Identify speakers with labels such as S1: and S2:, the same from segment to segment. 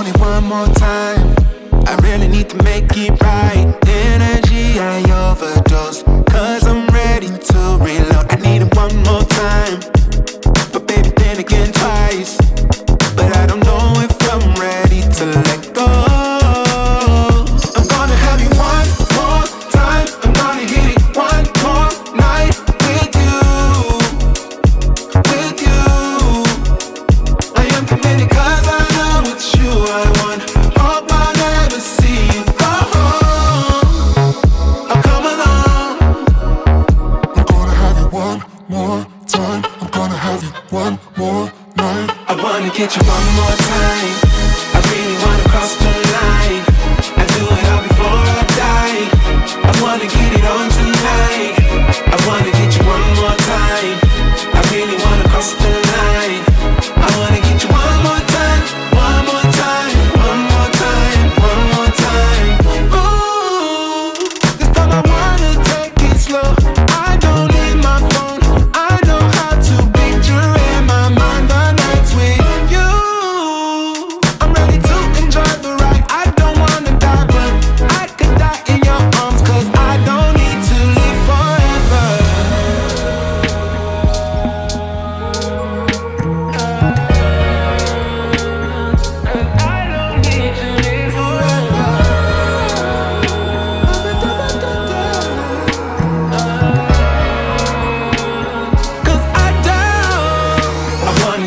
S1: only one more time. I really need to make it right. Energy, I overdose. Cause I'm ready to reload. I need it one more time. But baby, then again twice. more time I'm gonna
S2: have you one more night.
S1: I wanna get you one more time. I really wanna cross the line. I do it all before I die I wanna get it on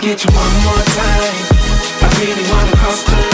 S1: get you one more time. I really wanna cross the line.